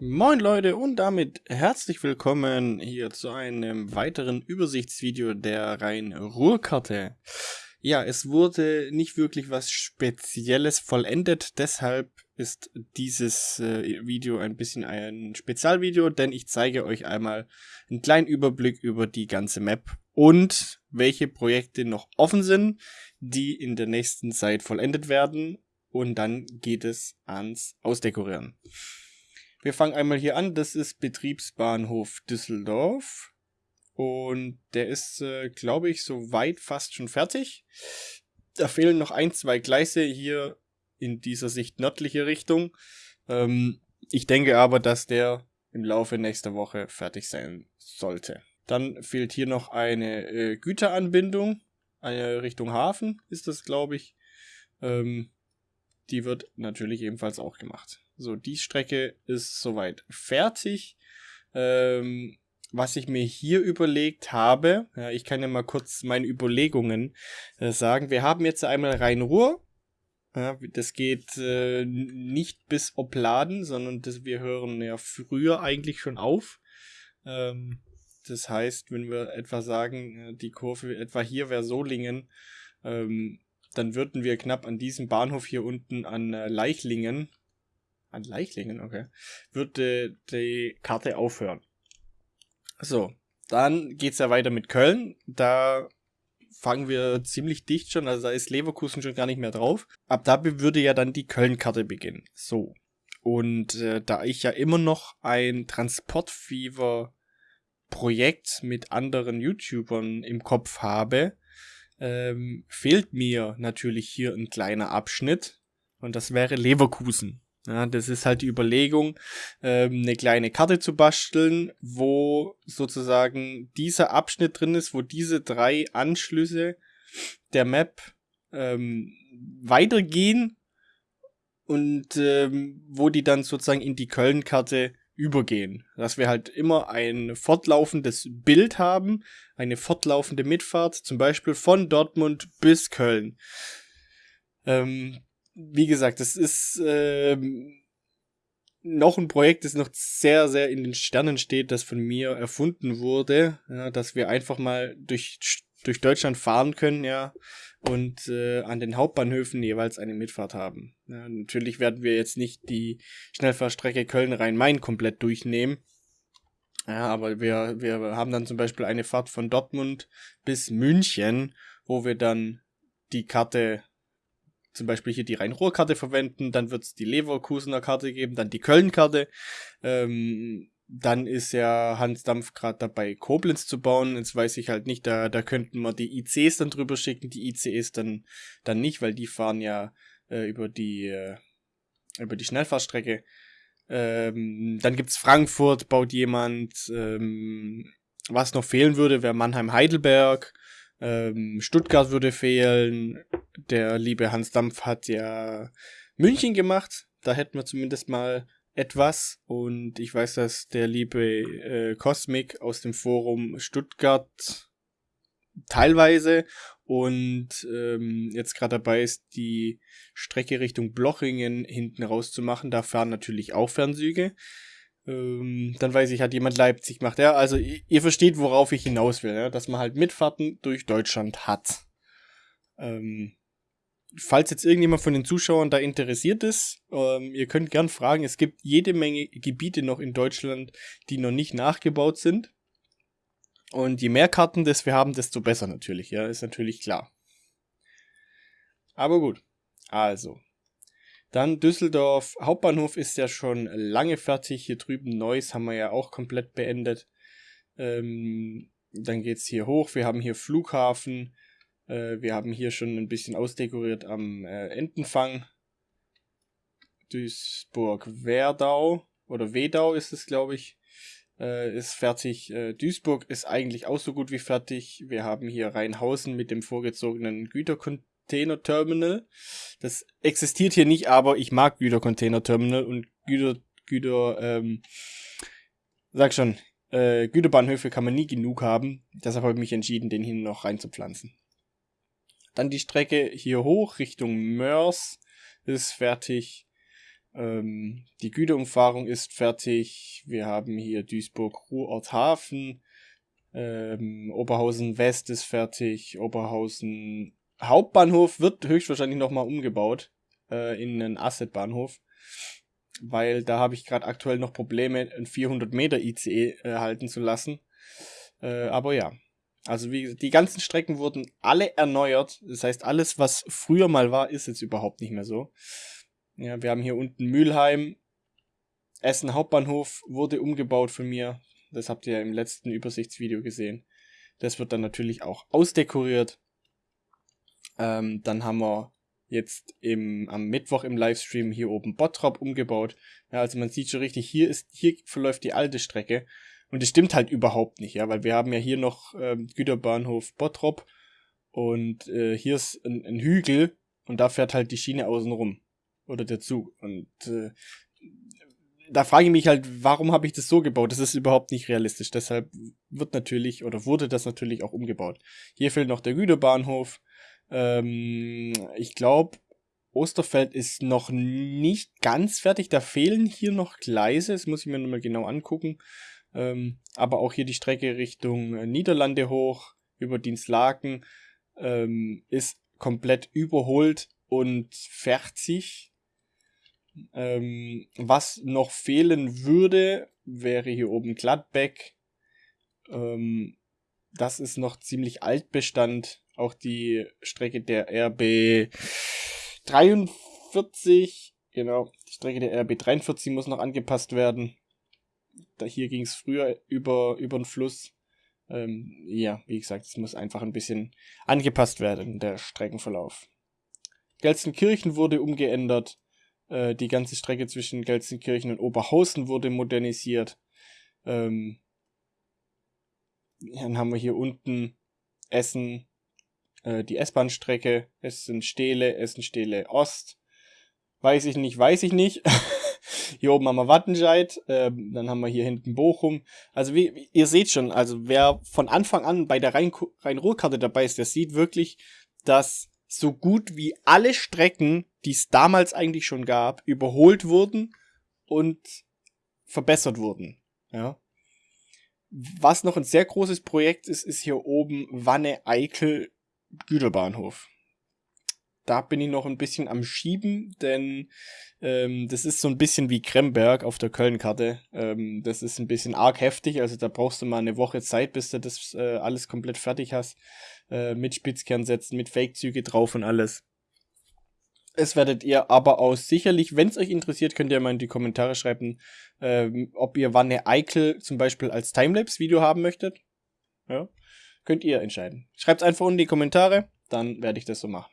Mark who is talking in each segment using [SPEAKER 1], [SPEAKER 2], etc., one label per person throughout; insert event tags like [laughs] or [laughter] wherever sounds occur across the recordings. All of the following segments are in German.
[SPEAKER 1] Moin Leute und damit herzlich willkommen hier zu einem weiteren Übersichtsvideo der Rhein-Ruhr-Karte. Ja, es wurde nicht wirklich was Spezielles vollendet, deshalb ist dieses äh, Video ein bisschen ein Spezialvideo, denn ich zeige euch einmal einen kleinen Überblick über die ganze Map und welche Projekte noch offen sind, die in der nächsten Zeit vollendet werden und dann geht es ans Ausdekorieren. Wir fangen einmal hier an. Das ist Betriebsbahnhof Düsseldorf. Und der ist, äh, glaube ich, soweit fast schon fertig. Da fehlen noch ein, zwei Gleise hier in dieser Sicht nördliche Richtung. Ähm, ich denke aber, dass der im Laufe nächster Woche fertig sein sollte. Dann fehlt hier noch eine äh, Güteranbindung, eine Richtung Hafen ist das, glaube ich. Ähm, die wird natürlich ebenfalls auch gemacht. So, die Strecke ist soweit fertig. Ähm, was ich mir hier überlegt habe, ja, ich kann ja mal kurz meine Überlegungen äh, sagen. Wir haben jetzt einmal Rhein-Ruhr. Ja, das geht äh, nicht bis Opladen, sondern das, wir hören ja früher eigentlich schon auf. Ähm, das heißt, wenn wir etwa sagen, äh, die Kurve etwa hier wäre Solingen, ähm, dann würden wir knapp an diesem Bahnhof hier unten an äh, Leichlingen an Leichlingen, okay. Würde die Karte aufhören. So, dann geht's ja weiter mit Köln. Da fangen wir ziemlich dicht schon, also da ist Leverkusen schon gar nicht mehr drauf. Ab da würde ja dann die Köln-Karte beginnen. So. Und äh, da ich ja immer noch ein Transportfever-Projekt mit anderen YouTubern im Kopf habe, ähm, fehlt mir natürlich hier ein kleiner Abschnitt. Und das wäre Leverkusen. Ja, das ist halt die Überlegung, ähm, eine kleine Karte zu basteln, wo sozusagen dieser Abschnitt drin ist, wo diese drei Anschlüsse der Map ähm, weitergehen und ähm, wo die dann sozusagen in die Köln-Karte übergehen. Dass wir halt immer ein fortlaufendes Bild haben, eine fortlaufende Mitfahrt, zum Beispiel von Dortmund bis Köln. Ähm, wie gesagt, das ist ähm, noch ein Projekt, das noch sehr, sehr in den Sternen steht, das von mir erfunden wurde, ja, dass wir einfach mal durch, durch Deutschland fahren können, ja, und äh, an den Hauptbahnhöfen jeweils eine Mitfahrt haben. Ja, natürlich werden wir jetzt nicht die Schnellfahrstrecke Köln-Rhein-Main komplett durchnehmen. Ja, aber wir, wir haben dann zum Beispiel eine Fahrt von Dortmund bis München, wo wir dann die Karte zum Beispiel hier die Rhein-Ruhr-Karte verwenden, dann wird es die Leverkusener Karte geben, dann die Köln-Karte. Ähm, dann ist ja Hans Dampf gerade dabei, Koblenz zu bauen. Jetzt weiß ich halt nicht, da, da könnten wir die ICs dann drüber schicken, die ICs dann, dann nicht, weil die fahren ja äh, über die äh, über die Schnellfahrstrecke. Ähm, dann gibt's Frankfurt, baut jemand. Ähm, was noch fehlen würde, wäre Mannheim-Heidelberg. Ähm, Stuttgart würde fehlen. Der liebe Hans Dampf hat ja München gemacht. Da hätten wir zumindest mal etwas. Und ich weiß, dass der liebe äh, Cosmic aus dem Forum Stuttgart teilweise und ähm, jetzt gerade dabei ist, die Strecke Richtung Blochingen hinten rauszumachen. Da fahren natürlich auch Fernzüge. Ähm, dann weiß ich, hat jemand Leipzig gemacht. Ja, also ihr versteht, worauf ich hinaus will, ja? dass man halt Mitfahrten durch Deutschland hat. Ähm, falls jetzt irgendjemand von den Zuschauern da interessiert ist, ähm, ihr könnt gern fragen. Es gibt jede Menge Gebiete noch in Deutschland, die noch nicht nachgebaut sind. Und je mehr Karten das wir haben, desto besser natürlich. Ja, ist natürlich klar. Aber gut. Also, dann Düsseldorf Hauptbahnhof ist ja schon lange fertig. Hier drüben Neuss haben wir ja auch komplett beendet. Ähm, dann geht's hier hoch. Wir haben hier Flughafen. Äh, wir haben hier schon ein bisschen ausdekoriert am äh, Entenfang. Duisburg-Werdau oder Wedau ist es, glaube ich, äh, ist fertig. Äh, Duisburg ist eigentlich auch so gut wie fertig. Wir haben hier Rheinhausen mit dem vorgezogenen Güterkontrolle. Container Terminal. Das existiert hier nicht, aber ich mag Güter Container Terminal und Güter, Güter, ähm, sag schon, äh, Güterbahnhöfe kann man nie genug haben. Deshalb habe ich mich entschieden, den hier noch reinzupflanzen. Dann die Strecke hier hoch Richtung Mörs ist fertig. Ähm, die Güterumfahrung ist fertig. Wir haben hier Duisburg-Ruhrort-Hafen. Ähm, Oberhausen West ist fertig. Oberhausen Hauptbahnhof wird höchstwahrscheinlich nochmal umgebaut äh, in einen Asset-Bahnhof. Weil da habe ich gerade aktuell noch Probleme, ein 400 Meter ICE äh, halten zu lassen. Äh, aber ja, also wie die ganzen Strecken wurden alle erneuert. Das heißt, alles, was früher mal war, ist jetzt überhaupt nicht mehr so. Ja, wir haben hier unten Mülheim. Essen Hauptbahnhof wurde umgebaut von mir. Das habt ihr ja im letzten Übersichtsvideo gesehen. Das wird dann natürlich auch ausdekoriert. Ähm, dann haben wir jetzt im, am Mittwoch im Livestream hier oben Bottrop umgebaut. Ja, also man sieht schon richtig, hier ist, hier verläuft die alte Strecke. Und das stimmt halt überhaupt nicht, ja, weil wir haben ja hier noch ähm, Güterbahnhof Bottrop und äh, hier ist ein, ein Hügel und da fährt halt die Schiene außen rum. Oder der Zug. Und äh, da frage ich mich halt, warum habe ich das so gebaut? Das ist überhaupt nicht realistisch. Deshalb wird natürlich oder wurde das natürlich auch umgebaut. Hier fehlt noch der Güterbahnhof. Ähm, ich glaube, Osterfeld ist noch nicht ganz fertig. Da fehlen hier noch Gleise. Das muss ich mir nochmal genau angucken. Ähm, aber auch hier die Strecke Richtung äh, Niederlande hoch über Dienstlaken ähm, ist komplett überholt und fertig. Ähm, was noch fehlen würde, wäre hier oben Gladbeck. Ähm, das ist noch ziemlich Altbestand. Auch die Strecke der RB 43, genau, die Strecke der RB 43 muss noch angepasst werden. Da hier ging es früher über, über den Fluss. Ähm, ja, wie gesagt, es muss einfach ein bisschen angepasst werden, der Streckenverlauf. Gelsenkirchen wurde umgeändert. Äh, die ganze Strecke zwischen Gelsenkirchen und Oberhausen wurde modernisiert. Ähm, dann haben wir hier unten Essen, äh, die S-Bahn-Strecke, Essen-Stele, Essen-Stele Ost. Weiß ich nicht, weiß ich nicht. [laughs] Hier oben haben wir Wattenscheid, äh, dann haben wir hier hinten Bochum. Also wie, ihr seht schon, also wer von Anfang an bei der Rhein-Ruhr-Karte dabei ist, der sieht wirklich, dass so gut wie alle Strecken, die es damals eigentlich schon gab, überholt wurden und verbessert wurden. Ja. Was noch ein sehr großes Projekt ist, ist hier oben Wanne-Eickel Güterbahnhof da bin ich noch ein bisschen am Schieben, denn ähm, das ist so ein bisschen wie Kremberg auf der Köln-Karte. Ähm, das ist ein bisschen arg heftig, also da brauchst du mal eine Woche Zeit, bis du das äh, alles komplett fertig hast. Äh, mit Spitzkernsätzen, mit Fake-Züge drauf und alles. Es werdet ihr aber auch sicherlich, wenn es euch interessiert, könnt ihr mal in die Kommentare schreiben, ähm, ob ihr Wanne Eikel zum Beispiel als Timelapse-Video haben möchtet. Ja, könnt ihr entscheiden. Schreibt einfach unten in die Kommentare, dann werde ich das so machen.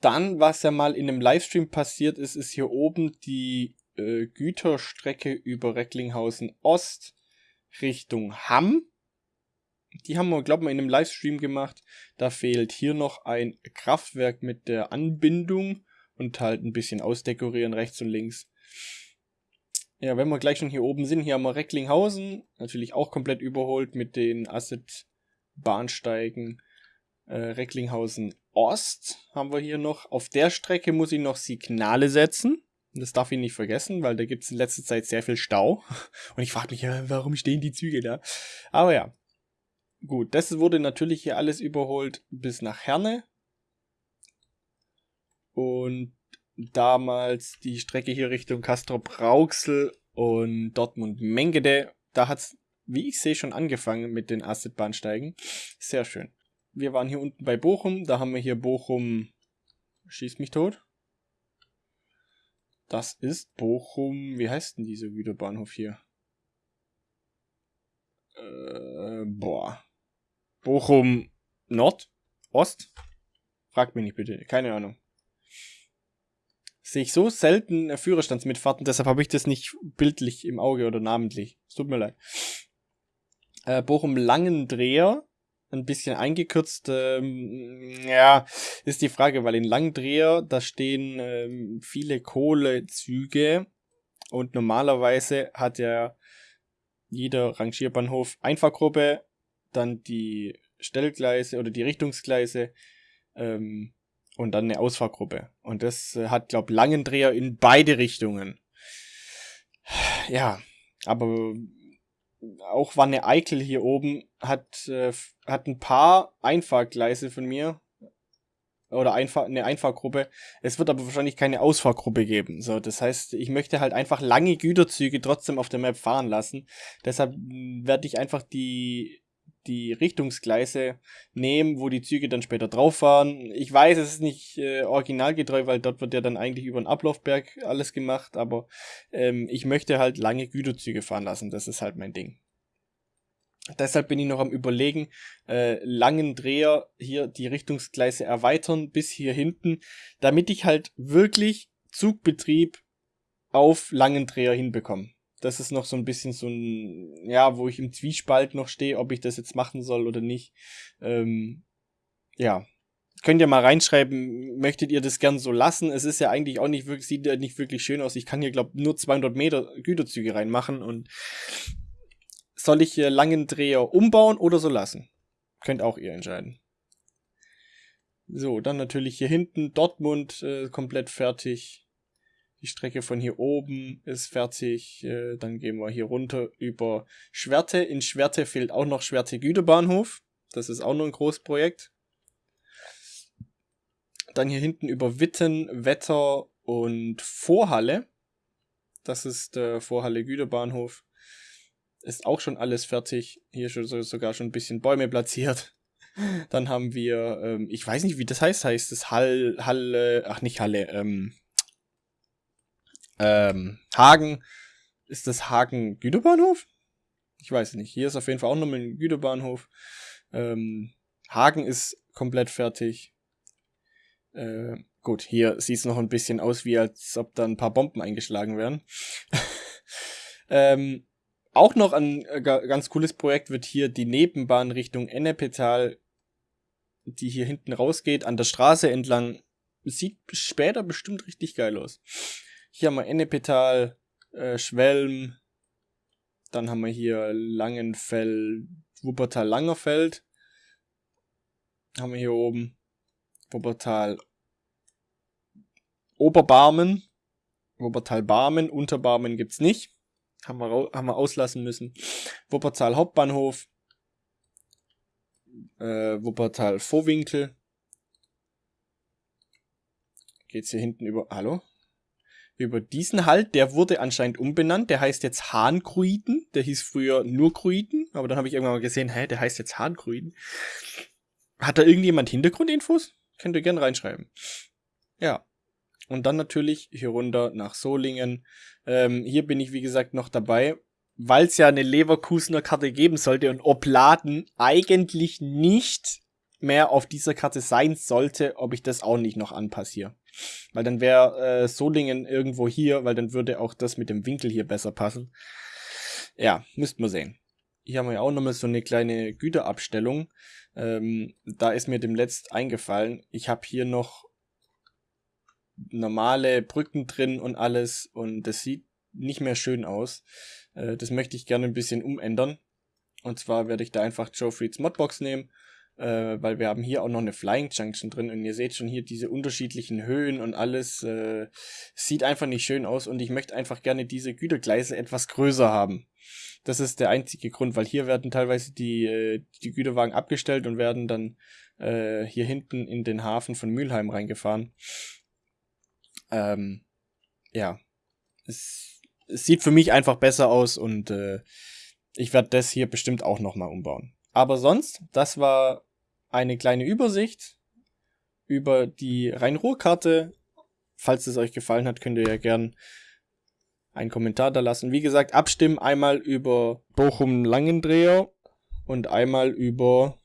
[SPEAKER 1] Dann, was ja mal in einem Livestream passiert ist, ist hier oben die äh, Güterstrecke über Recklinghausen Ost Richtung Hamm. Die haben wir, glaube ich, in einem Livestream gemacht. Da fehlt hier noch ein Kraftwerk mit der Anbindung und halt ein bisschen ausdekorieren rechts und links. Ja, wenn wir gleich schon hier oben sind, hier haben wir Recklinghausen, natürlich auch komplett überholt mit den Asset-Bahnsteigen. Äh, Recklinghausen Ost haben wir hier noch. Auf der Strecke muss ich noch Signale setzen. Das darf ich nicht vergessen, weil da gibt es in letzter Zeit sehr viel Stau. [laughs] Und ich frage mich, warum stehen die Züge da? Aber ja. Gut, das wurde natürlich hier alles überholt bis nach Herne. Und damals die Strecke hier Richtung Castrop-Rauxel und Dortmund-Mengede. Da hat es, wie ich sehe, schon angefangen mit den Asset-Bahnsteigen. Sehr schön wir waren hier unten bei Bochum. Da haben wir hier Bochum. Schießt mich tot. Das ist Bochum. Wie heißt denn dieser Güterbahnhof hier? Äh, boah. Bochum Nord? Ost? Fragt mich nicht bitte. Keine Ahnung. Sehe ich so selten Führerstandsmitfahrten, deshalb habe ich das nicht bildlich im Auge oder namentlich. Es tut mir leid. Äh, Bochum Langendreher ein bisschen eingekürzt. Ähm, ja, ist die Frage, weil in Langdreher, da stehen ähm, viele Kohlezüge und normalerweise hat ja jeder Rangierbahnhof Einfahrgruppe, dann die Stellgleise oder die Richtungsgleise ähm, und dann eine Ausfahrgruppe. Und das äh, hat, glaub, Langendreher in beide Richtungen. Ja, aber auch Wanne Eickel hier oben hat, äh, hat ein paar Einfahrgleise von mir. Oder Einfahr eine Einfahrgruppe. Es wird aber wahrscheinlich keine Ausfahrgruppe geben. So, das heißt, ich möchte halt einfach lange Güterzüge trotzdem auf der Map fahren lassen. Deshalb werde ich einfach die die Richtungsgleise nehmen, wo die Züge dann später drauf fahren. Ich weiß, es ist nicht äh, originalgetreu, weil dort wird ja dann eigentlich über den Ablaufberg alles gemacht, aber ähm, ich möchte halt lange Güterzüge fahren lassen. Das ist halt mein Ding. Deshalb bin ich noch am überlegen, äh, langen Dreher hier die Richtungsgleise erweitern bis hier hinten, damit ich halt wirklich Zugbetrieb auf langen Dreher hinbekomme das ist noch so ein bisschen so ein, ja, wo ich im Zwiespalt noch stehe, ob ich das jetzt machen soll oder nicht. Ähm, ja. Könnt ihr mal reinschreiben, möchtet ihr das gern so lassen? Es ist ja eigentlich auch nicht wirklich, sieht ja nicht wirklich schön aus. Ich kann hier, glaube nur 200 Meter Güterzüge reinmachen und soll ich hier langen Dreher umbauen oder so lassen? Könnt auch ihr entscheiden. So, dann natürlich hier hinten Dortmund äh, komplett fertig. Die Strecke von hier oben ist fertig. Äh, dann gehen wir hier runter über Schwerte. In Schwerte fehlt auch noch Schwerte Güterbahnhof. Das ist auch noch ein Großprojekt. Dann hier hinten über Witten, Wetter und Vorhalle. Das ist der Vorhalle Güterbahnhof. Ist auch schon alles fertig. Hier schon sogar schon ein bisschen Bäume platziert. Dann haben wir, ähm, ich weiß nicht, wie das heißt. Heißt es Hall, Halle, ach nicht Halle, ähm, ähm, Hagen, ist das Hagen Güterbahnhof? Ich weiß nicht. Hier ist auf jeden Fall auch nochmal ein Güterbahnhof. Ähm, Hagen ist komplett fertig. Äh, gut, hier sieht es noch ein bisschen aus, wie als ob da ein paar Bomben eingeschlagen werden. [laughs] ähm, auch noch ein äh, ganz cooles Projekt wird hier die Nebenbahn Richtung Ennepetal, die hier hinten rausgeht, an der Straße entlang. Sieht später bestimmt richtig geil aus. Hier haben wir Ennepetal, äh, Schwelm. Dann haben wir hier Langenfeld, Wuppertal-Langerfeld. Haben wir hier oben. Wuppertal Oberbarmen. Wuppertal Barmen, Unterbarmen gibt's nicht. Haben wir, haben wir auslassen müssen. Wuppertal Hauptbahnhof. Äh, Wuppertal Vorwinkel. Geht's hier hinten über. Hallo? Über diesen Halt, der wurde anscheinend umbenannt, der heißt jetzt Hahnkruiden, der hieß früher nur Kruiden, aber dann habe ich irgendwann mal gesehen, hä, der heißt jetzt Hahnkruiden. Hat da irgendjemand Hintergrundinfos? Könnt ihr gerne reinschreiben. Ja. Und dann natürlich hier runter nach Solingen. Ähm, hier bin ich, wie gesagt, noch dabei, weil es ja eine Leverkusener Karte geben sollte und Opladen eigentlich nicht mehr auf dieser Karte sein sollte, ob ich das auch nicht noch anpasse Weil dann wäre äh, Solingen irgendwo hier, weil dann würde auch das mit dem Winkel hier besser passen. Ja, müssten wir sehen. Hier haben wir ja auch nochmal so eine kleine Güterabstellung. Ähm, da ist mir demletzt eingefallen, ich habe hier noch normale Brücken drin und alles und das sieht nicht mehr schön aus. Äh, das möchte ich gerne ein bisschen umändern. Und zwar werde ich da einfach Joe Freeds Modbox nehmen äh, weil wir haben hier auch noch eine Flying Junction drin und ihr seht schon hier diese unterschiedlichen Höhen und alles äh, sieht einfach nicht schön aus und ich möchte einfach gerne diese Gütergleise etwas größer haben. Das ist der einzige Grund, weil hier werden teilweise die, äh, die Güterwagen abgestellt und werden dann äh, hier hinten in den Hafen von Mülheim reingefahren. Ähm, ja, es, es sieht für mich einfach besser aus und äh, ich werde das hier bestimmt auch nochmal umbauen. Aber sonst, das war eine kleine Übersicht über die Rhein-Ruhr-Karte. Falls es euch gefallen hat, könnt ihr ja gern einen Kommentar da lassen. Wie gesagt, abstimmen einmal über Bochum-Langendreher und einmal über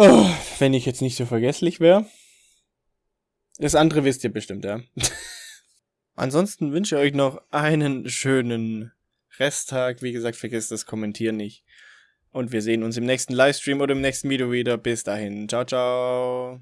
[SPEAKER 1] Oh, wenn ich jetzt nicht so vergesslich wäre. Das andere wisst ihr bestimmt, ja. [laughs] Ansonsten wünsche ich euch noch einen schönen Resttag. Wie gesagt, vergesst das Kommentieren nicht. Und wir sehen uns im nächsten Livestream oder im nächsten Video wieder. Bis dahin. Ciao, ciao.